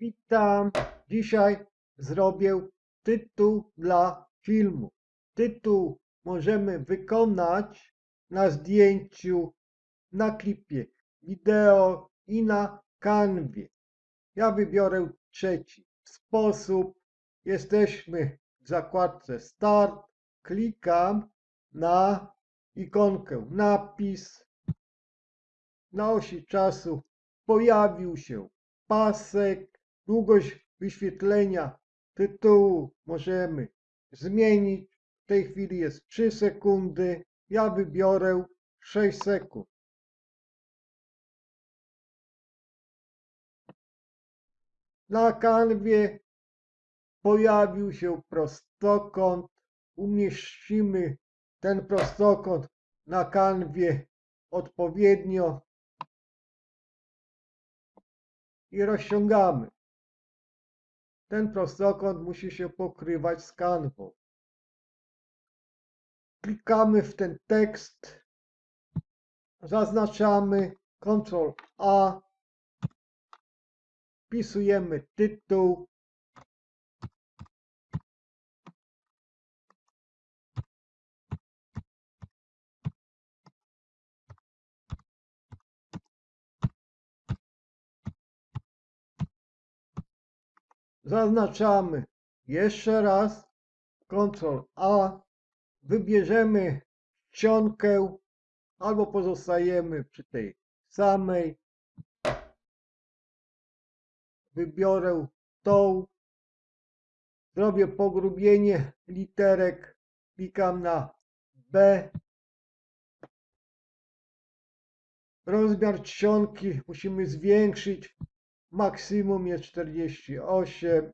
Witam. Dzisiaj zrobię tytuł dla filmu. Tytuł możemy wykonać na zdjęciu, na klipie wideo i na kanwie. Ja wybiorę trzeci sposób. Jesteśmy w zakładce Start. Klikam na ikonkę napis. Na osi czasu pojawił się pasek. Długość wyświetlenia tytułu możemy zmienić. W tej chwili jest 3 sekundy. Ja wybiorę 6 sekund. Na kanwie pojawił się prostokąt. Umieścimy ten prostokąt na kanwie odpowiednio i rozciągamy. Ten prostokąt musi się pokrywać z kanwą. Klikamy w ten tekst, zaznaczamy Ctrl A, wpisujemy tytuł, zaznaczamy jeszcze raz Ctrl A, wybierzemy czcionkę albo pozostajemy przy tej samej. Wybiorę tą. Zrobię pogrubienie literek. Klikam na B. Rozmiar czcionki musimy zwiększyć. Maksimum jest 48.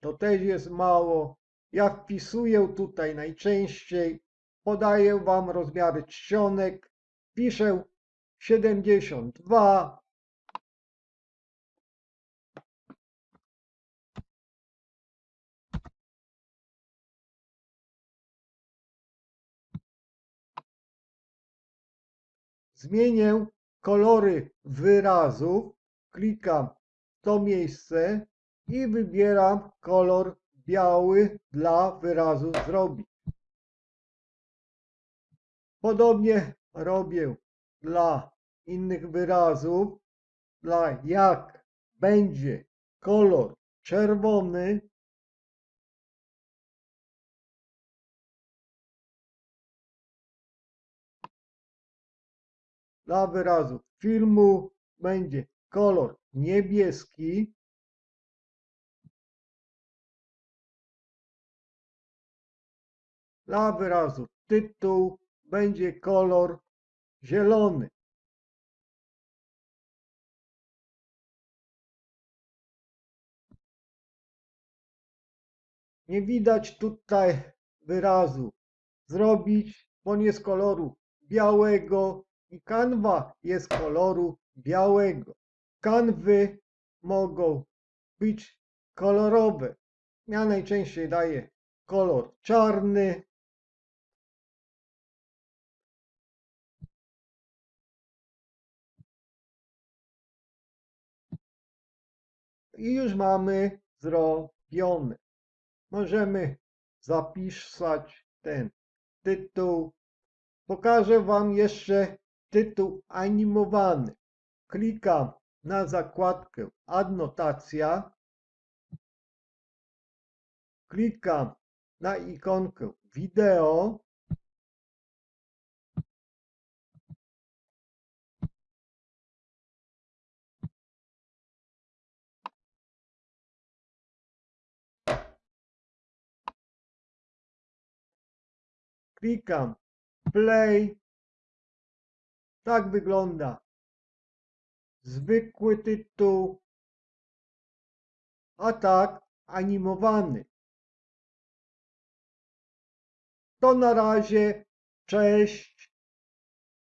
To też jest mało. Ja wpisuję tutaj najczęściej. Podaję Wam rozmiary czcionek. Piszę 72. Zmienię kolory wyrazów. Klikam to miejsce i wybieram kolor biały dla wyrazu zrobić. Podobnie robię dla innych wyrazów. Dla jak będzie kolor czerwony, dla wyrazu filmu będzie kolor niebieski, dla wyrazu tytuł będzie kolor zielony. Nie widać tutaj wyrazu zrobić, bo on jest koloru białego i kanwa jest koloru białego. Kanwy mogą być kolorowe. Ja najczęściej daję kolor czarny. I już mamy zrobione. Możemy zapisać ten tytuł. Pokażę Wam jeszcze tytuł animowany. Klikam na zakładkę Adnotacja. Klikam na ikonkę Wideo. Klikam Play. Tak wygląda zwykły tytuł, a tak animowany. To na razie, cześć.